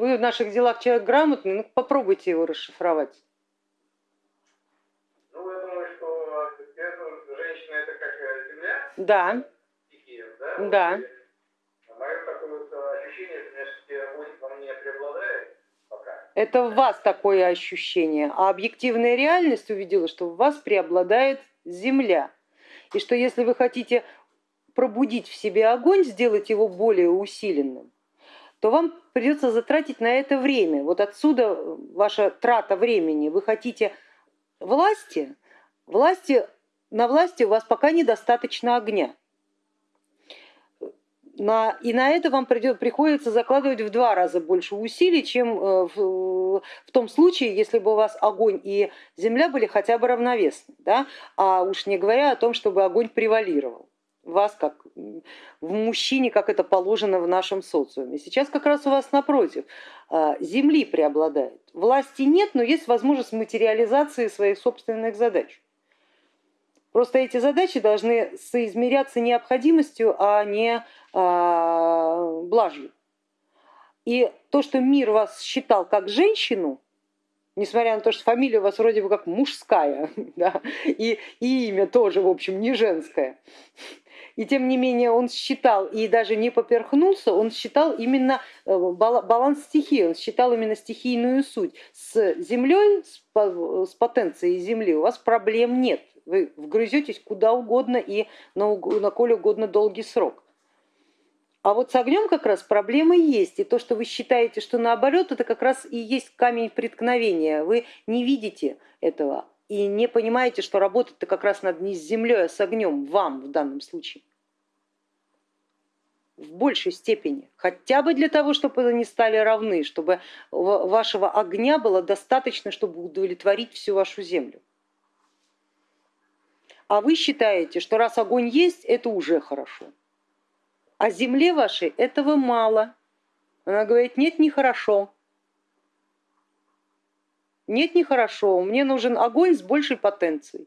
вы в наших делах человек грамотный, ну попробуйте его расшифровать. Ну, я думаю, что женщина это как э, земля? Да. Стихия, да? Да. Мое такое вот ощущение, что во мне преобладает пока. Это в вас такое ощущение, а объективная реальность увидела, что в вас преобладает земля. И что если вы хотите пробудить в себе огонь, сделать его более усиленным, то вам придется затратить на это время. Вот отсюда ваша трата времени. Вы хотите власти, власти на власти у вас пока недостаточно огня. На, и на это вам придет, приходится закладывать в два раза больше усилий, чем э, в, в том случае, если бы у вас огонь и земля были хотя бы равновесны. Да? А уж не говоря о том, чтобы огонь превалировал вас как в мужчине, как это положено в нашем социуме. Сейчас как раз у вас напротив, а, земли преобладает. Власти нет, но есть возможность материализации своих собственных задач. Просто эти задачи должны соизмеряться необходимостью, а не а, блажью. И то, что мир вас считал как женщину, несмотря на то, что фамилия у вас вроде бы как мужская, да, и, и имя тоже, в общем, не женское, и тем не менее он считал и даже не поперхнулся, он считал именно э, баланс стихии, он считал именно стихийную суть. С землей, с потенцией земли у вас проблем нет, вы вгрызетесь куда угодно и на, на коль угодно долгий срок. А вот с огнем как раз проблемы есть, и то, что вы считаете, что наоборот, это как раз и есть камень преткновения. Вы не видите этого и не понимаете, что работать-то как раз над не с землей, а с огнем, вам в данном случае. В большей степени, хотя бы для того, чтобы они стали равны, чтобы вашего огня было достаточно, чтобы удовлетворить всю вашу землю. А вы считаете, что раз огонь есть, это уже хорошо. А земле вашей этого мало. Она говорит, нет, нехорошо. Нет, нехорошо, мне нужен огонь с большей потенцией.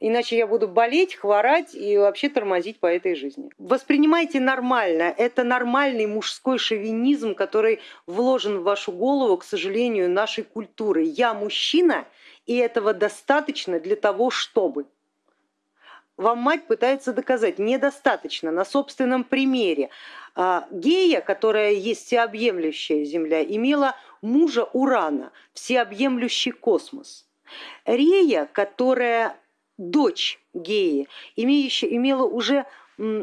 Иначе я буду болеть, хворать и вообще тормозить по этой жизни. Воспринимайте нормально, это нормальный мужской шовинизм, который вложен в вашу голову, к сожалению, нашей культуры. Я мужчина, и этого достаточно для того, чтобы вам мать пытается доказать, недостаточно на собственном примере. А, Гея, которая есть всеобъемлющая Земля, имела мужа Урана, всеобъемлющий космос. Рея, которая дочь Геи, имеющая, имела уже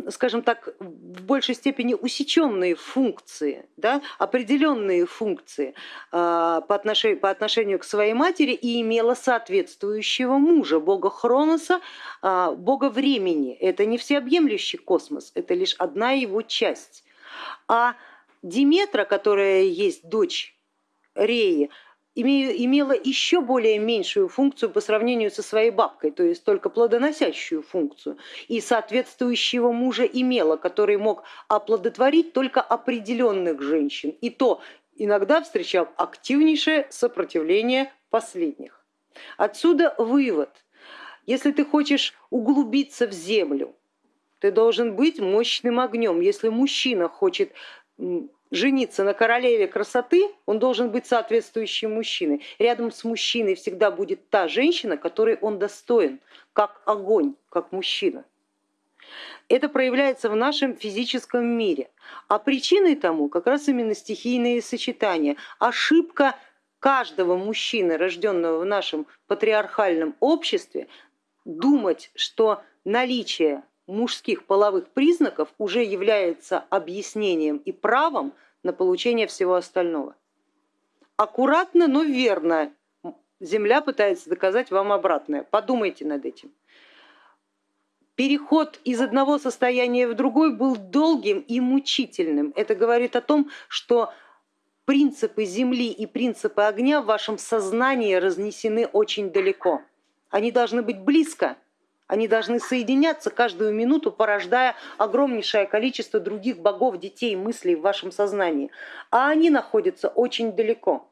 скажем так, в большей степени усеченные функции, да, определенные функции а, по отношению, по отношению к своей матери и имела соответствующего мужа, бога Хроноса, а, бога времени. Это не всеобъемлющий космос, это лишь одна его часть. А Диметра, которая есть дочь Реи, имела еще более меньшую функцию по сравнению со своей бабкой, то есть только плодоносящую функцию, и соответствующего мужа имела, который мог оплодотворить только определенных женщин, и то иногда встречал активнейшее сопротивление последних. Отсюда вывод, если ты хочешь углубиться в землю, ты должен быть мощным огнем. Если мужчина хочет жениться на королеве красоты, он должен быть соответствующим мужчиной. Рядом с мужчиной всегда будет та женщина, которой он достоин, как огонь, как мужчина. Это проявляется в нашем физическом мире. А причиной тому как раз именно стихийные сочетания. Ошибка каждого мужчины, рожденного в нашем патриархальном обществе, думать, что наличие мужских половых признаков уже является объяснением и правом на получение всего остального. Аккуратно, но верно Земля пытается доказать вам обратное. Подумайте над этим. Переход из одного состояния в другой был долгим и мучительным. Это говорит о том, что принципы Земли и принципы огня в вашем сознании разнесены очень далеко. Они должны быть близко, они должны соединяться каждую минуту, порождая огромнейшее количество других богов, детей, мыслей в вашем сознании. А они находятся очень далеко.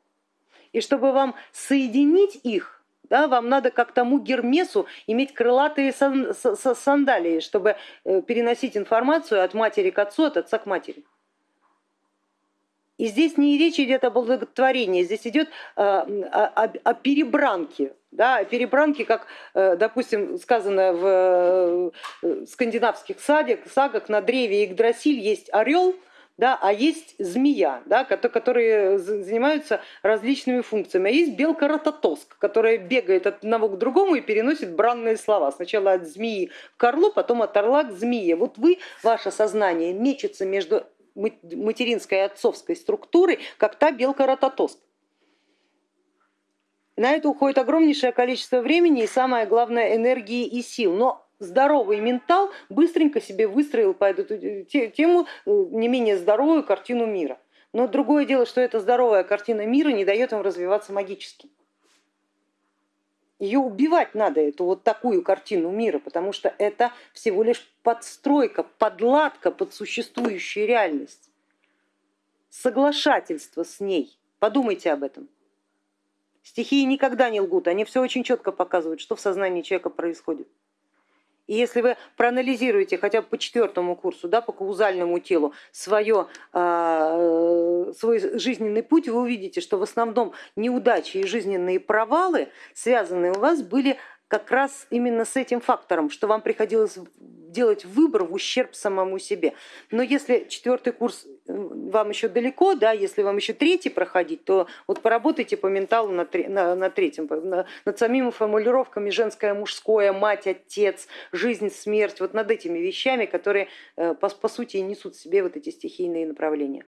И чтобы вам соединить их, да, вам надо как тому Гермесу иметь крылатые сандалии, чтобы э, переносить информацию от матери к отцу, от отца к матери. И здесь не речь идет об благотворении, здесь идет о, о, о перебранке, да, о перебранке, как, э, допустим, сказано в э, скандинавских садах, сагах, на древе Игдрасиль есть орел, да, а есть змея, да, которые занимаются различными функциями, а есть белка рототоск, которая бегает от одного к другому и переносит бранные слова. Сначала от змеи к орлу, потом от орла к змее. Вот вы, ваше сознание мечется между материнской и отцовской структурой, как та белка рототоск. На это уходит огромнейшее количество времени и самое главное энергии и сил. Но здоровый ментал быстренько себе выстроил по эту тему э, не менее здоровую картину мира. Но другое дело, что эта здоровая картина мира не дает им развиваться магически. Ее убивать надо, эту вот такую картину мира, потому что это всего лишь подстройка, подладка под существующую реальность, соглашательство с ней. Подумайте об этом. Стихии никогда не лгут, они все очень четко показывают, что в сознании человека происходит. И если вы проанализируете хотя бы по четвертому курсу, да, по каузальному телу свое, э, свой жизненный путь, вы увидите, что в основном неудачи и жизненные провалы, связанные у вас, были как раз именно с этим фактором, что вам приходилось делать выбор в ущерб самому себе. Но если четвертый курс э, вам еще далеко, да, если вам еще третий проходить, то вот поработайте по менталу на, на, на третьем, на, над самими формулировками женское, мужское, мать, отец, жизнь, смерть, вот над этими вещами, которые э, по, по сути несут в себе вот эти стихийные направления.